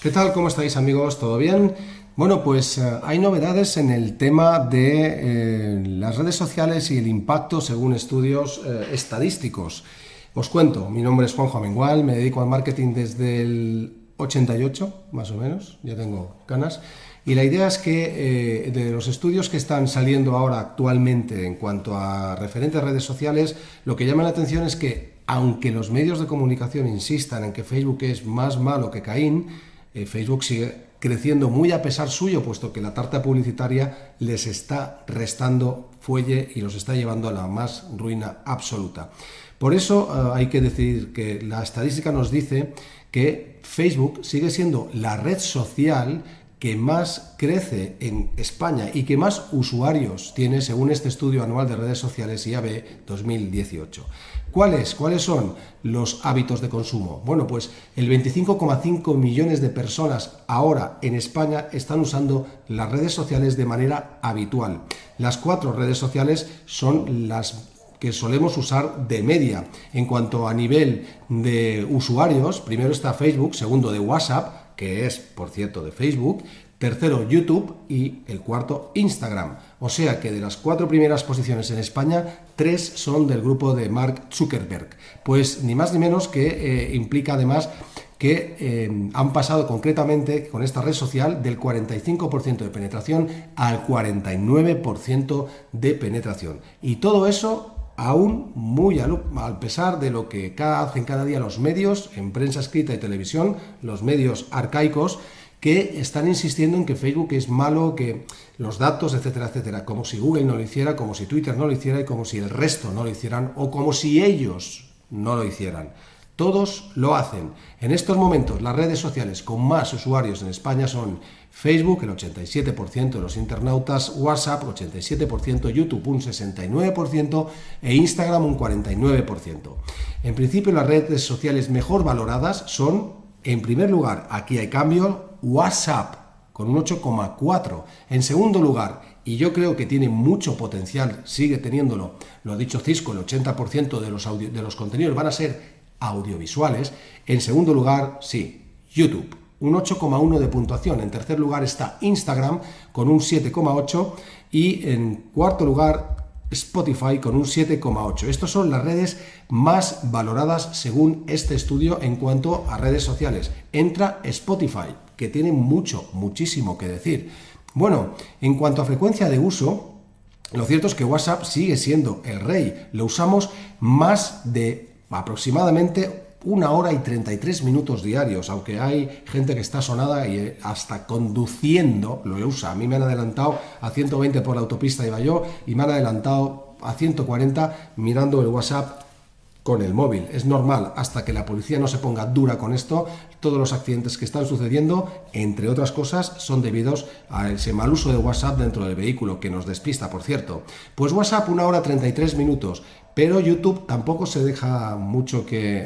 ¿Qué tal? ¿Cómo estáis amigos? ¿Todo bien? Bueno, pues eh, hay novedades en el tema de eh, las redes sociales y el impacto según estudios eh, estadísticos. Os cuento, mi nombre es Juanjo Amengual, me dedico al marketing desde el 88, más o menos, ya tengo ganas, y la idea es que de los estudios que están saliendo ahora actualmente en cuanto a referentes redes sociales, lo que llama la atención es que, aunque los medios de comunicación insistan en que Facebook es más malo que Caín, eh, Facebook sigue creciendo muy a pesar suyo, puesto que la tarta publicitaria les está restando fuelle y los está llevando a la más ruina absoluta. Por eso eh, hay que decir que la estadística nos dice que Facebook sigue siendo la red social que más crece en España y que más usuarios tiene según este estudio anual de redes sociales IAB 2018. ¿Cuáles? ¿Cuáles son los hábitos de consumo? Bueno, pues el 25,5 millones de personas ahora en España están usando las redes sociales de manera habitual. Las cuatro redes sociales son las que solemos usar de media. En cuanto a nivel de usuarios, primero está Facebook, segundo de WhatsApp, que es, por cierto, de Facebook, tercero YouTube y el cuarto Instagram. O sea que de las cuatro primeras posiciones en España, tres son del grupo de Mark Zuckerberg. Pues ni más ni menos que eh, implica además que eh, han pasado concretamente con esta red social del 45% de penetración al 49% de penetración. Y todo eso aún muy al, pesar de lo que hacen cada día los medios, en prensa escrita y televisión, los medios arcaicos, que están insistiendo en que Facebook es malo, que los datos, etcétera, etcétera, como si Google no lo hiciera, como si Twitter no lo hiciera y como si el resto no lo hicieran o como si ellos no lo hicieran. Todos lo hacen. En estos momentos las redes sociales con más usuarios en España son Facebook, el 87% de los internautas, WhatsApp, 87%, YouTube, un 69% e Instagram, un 49%. En principio las redes sociales mejor valoradas son, en primer lugar, aquí hay cambio, WhatsApp, con un 8,4. En segundo lugar, y yo creo que tiene mucho potencial, sigue teniéndolo, lo ha dicho Cisco, el 80% de los, de los contenidos van a ser audiovisuales. En segundo lugar, sí, YouTube, un 8,1 de puntuación. En tercer lugar está Instagram con un 7,8 y en cuarto lugar Spotify con un 7,8. Estas son las redes más valoradas según este estudio en cuanto a redes sociales. Entra Spotify, que tiene mucho, muchísimo que decir. Bueno, en cuanto a frecuencia de uso, lo cierto es que WhatsApp sigue siendo el rey. Lo usamos más de aproximadamente una hora y 33 minutos diarios, aunque hay gente que está sonada y eh, hasta conduciendo lo usa. A mí me han adelantado a 120 por la autopista iba yo y me han adelantado a 140 mirando el WhatsApp con el móvil. Es normal, hasta que la policía no se ponga dura con esto, todos los accidentes que están sucediendo, entre otras cosas, son debidos a ese mal uso de WhatsApp dentro del vehículo, que nos despista, por cierto. Pues WhatsApp una hora 33 minutos, pero YouTube tampoco se deja mucho que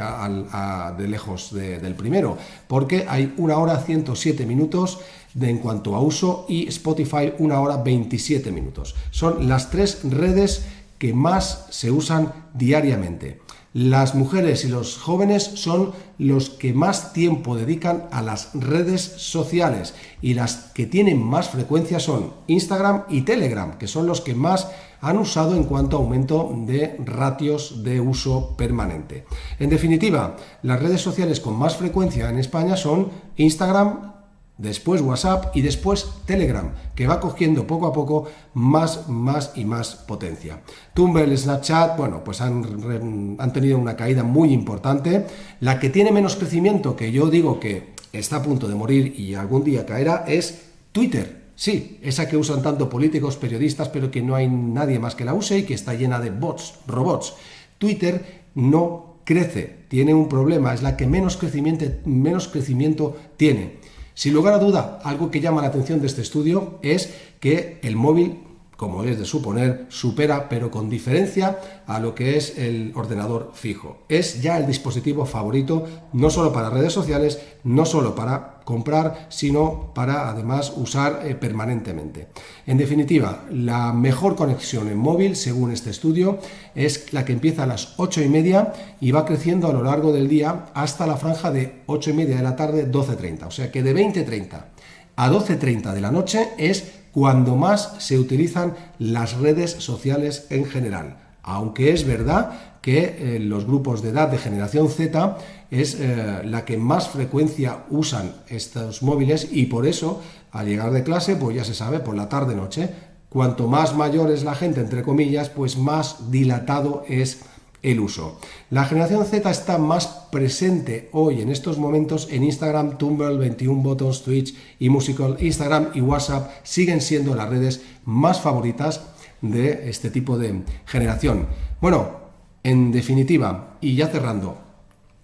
de lejos del primero, porque hay una hora 107 minutos de, en cuanto a uso y Spotify una hora 27 minutos. Son las tres redes que más se usan diariamente. Las mujeres y los jóvenes son los que más tiempo dedican a las redes sociales y las que tienen más frecuencia son Instagram y Telegram, que son los que más han usado en cuanto a aumento de ratios de uso permanente. En definitiva, las redes sociales con más frecuencia en España son Instagram, después WhatsApp y después Telegram, que va cogiendo poco a poco más, más y más potencia. Tumblr, Snapchat, bueno, pues han, han tenido una caída muy importante. La que tiene menos crecimiento, que yo digo que está a punto de morir y algún día caerá, es Twitter. Sí, esa que usan tanto políticos, periodistas, pero que no hay nadie más que la use y que está llena de bots, robots. Twitter no crece, tiene un problema, es la que menos crecimiento, menos crecimiento tiene. Sin lugar a duda, algo que llama la atención de este estudio es que el móvil como es de suponer, supera, pero con diferencia, a lo que es el ordenador fijo. Es ya el dispositivo favorito, no solo para redes sociales, no solo para comprar, sino para además usar eh, permanentemente. En definitiva, la mejor conexión en móvil, según este estudio, es la que empieza a las 8 y media y va creciendo a lo largo del día hasta la franja de 8 y media de la tarde, 12.30. O sea que de 20.30 a 12.30 de la noche es cuando más se utilizan las redes sociales en general. Aunque es verdad que eh, los grupos de edad de generación Z es eh, la que más frecuencia usan estos móviles y por eso al llegar de clase, pues ya se sabe, por la tarde-noche, cuanto más mayor es la gente, entre comillas, pues más dilatado es el uso. La generación Z está más presente hoy en estos momentos en Instagram, Tumblr, 21 Buttons, Twitch y Musical. Instagram y WhatsApp siguen siendo las redes más favoritas de este tipo de generación. Bueno, en definitiva, y ya cerrando,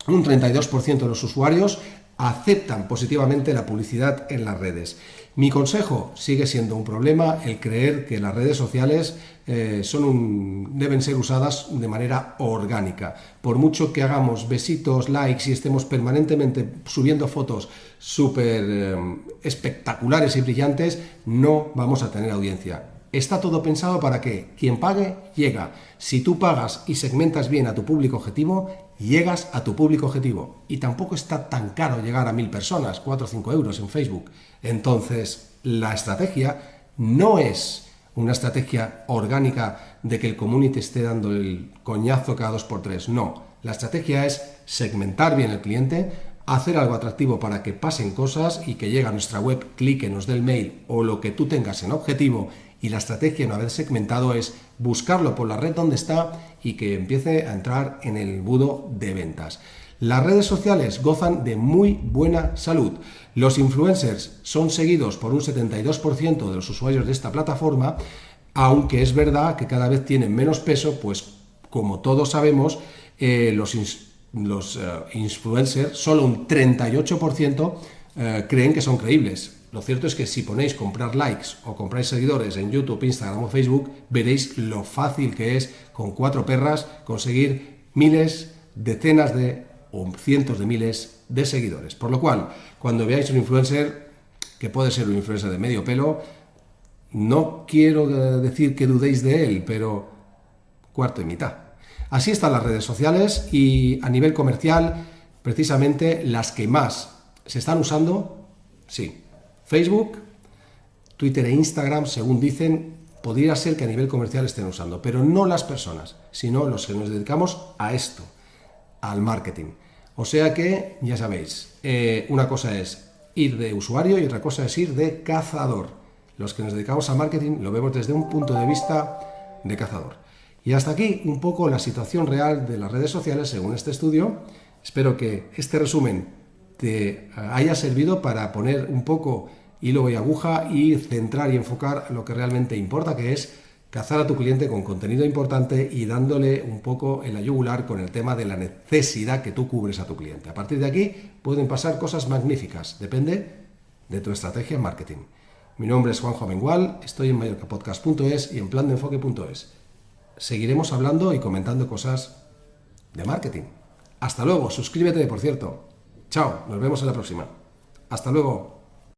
un 32% de los usuarios aceptan positivamente la publicidad en las redes. Mi consejo sigue siendo un problema el creer que las redes sociales eh, son deben ser usadas de manera orgánica. Por mucho que hagamos besitos, likes y estemos permanentemente subiendo fotos súper eh, espectaculares y brillantes, no vamos a tener audiencia. Está todo pensado para que quien pague, llega. Si tú pagas y segmentas bien a tu público objetivo, llegas a tu público objetivo. Y tampoco está tan caro llegar a mil personas, 4 o 5 euros en Facebook. Entonces, la estrategia no es una estrategia orgánica de que el community esté dando el coñazo cada dos por tres. No, la estrategia es segmentar bien el cliente, hacer algo atractivo para que pasen cosas y que llegue a nuestra web, clique, nos dé el mail o lo que tú tengas en objetivo y la estrategia no haber segmentado es buscarlo por la red donde está y que empiece a entrar en el budo de ventas. Las redes sociales gozan de muy buena salud. Los influencers son seguidos por un 72% de los usuarios de esta plataforma, aunque es verdad que cada vez tienen menos peso, pues como todos sabemos, eh, los, los eh, influencers, solo un 38% eh, creen que son creíbles. Lo cierto es que si ponéis comprar likes o compráis seguidores en YouTube, Instagram o Facebook, veréis lo fácil que es con cuatro perras conseguir miles, decenas de o cientos de miles de seguidores. Por lo cual, cuando veáis un influencer, que puede ser un influencer de medio pelo, no quiero decir que dudéis de él, pero cuarto y mitad. Así están las redes sociales y a nivel comercial, precisamente las que más se están usando, sí, Facebook, Twitter e Instagram, según dicen, podría ser que a nivel comercial estén usando, pero no las personas, sino los que nos dedicamos a esto, al marketing. O sea que, ya sabéis, eh, una cosa es ir de usuario y otra cosa es ir de cazador. Los que nos dedicamos al marketing lo vemos desde un punto de vista de cazador. Y hasta aquí un poco la situación real de las redes sociales según este estudio. Espero que este resumen te haya servido para poner un poco hilo y aguja y centrar y enfocar lo que realmente importa, que es cazar a tu cliente con contenido importante y dándole un poco el ayugular con el tema de la necesidad que tú cubres a tu cliente. A partir de aquí pueden pasar cosas magníficas, depende de tu estrategia en marketing. Mi nombre es Juanjo Amengual, estoy en mallorcapodcast.es y en plandeenfoque.es. Seguiremos hablando y comentando cosas de marketing. Hasta luego, suscríbete por cierto. Chao, nos vemos en la próxima. Hasta luego.